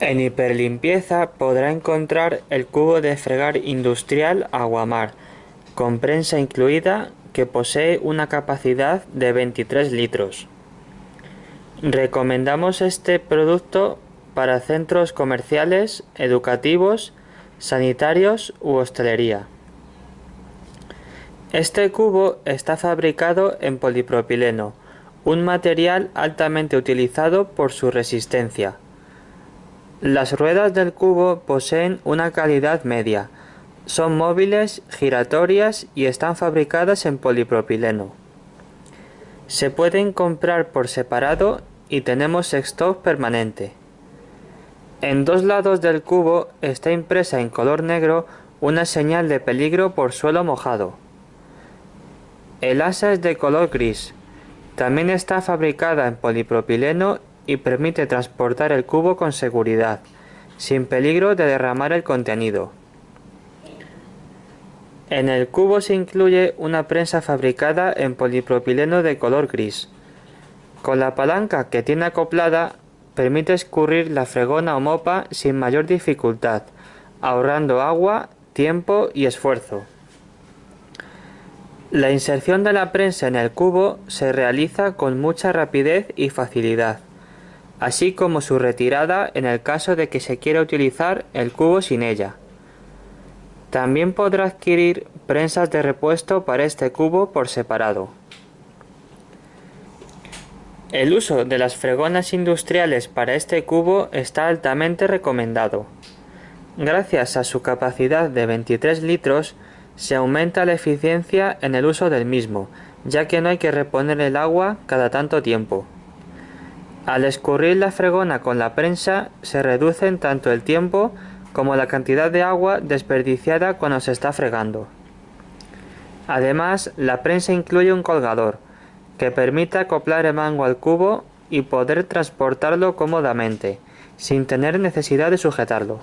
En Hiperlimpieza podrá encontrar el cubo de fregar industrial Aguamar, con prensa incluida, que posee una capacidad de 23 litros. Recomendamos este producto para centros comerciales, educativos, sanitarios u hostelería. Este cubo está fabricado en polipropileno, un material altamente utilizado por su resistencia. Las ruedas del cubo poseen una calidad media, son móviles, giratorias y están fabricadas en polipropileno. Se pueden comprar por separado y tenemos stock permanente. En dos lados del cubo está impresa en color negro una señal de peligro por suelo mojado. El asa es de color gris. También está fabricada en polipropileno y permite transportar el cubo con seguridad, sin peligro de derramar el contenido. En el cubo se incluye una prensa fabricada en polipropileno de color gris. Con la palanca que tiene acoplada permite escurrir la fregona o mopa sin mayor dificultad, ahorrando agua, tiempo y esfuerzo. La inserción de la prensa en el cubo se realiza con mucha rapidez y facilidad así como su retirada en el caso de que se quiera utilizar el cubo sin ella. También podrá adquirir prensas de repuesto para este cubo por separado. El uso de las fregonas industriales para este cubo está altamente recomendado. Gracias a su capacidad de 23 litros, se aumenta la eficiencia en el uso del mismo, ya que no hay que reponer el agua cada tanto tiempo. Al escurrir la fregona con la prensa se reducen tanto el tiempo como la cantidad de agua desperdiciada cuando se está fregando. Además, la prensa incluye un colgador, que permite acoplar el mango al cubo y poder transportarlo cómodamente, sin tener necesidad de sujetarlo.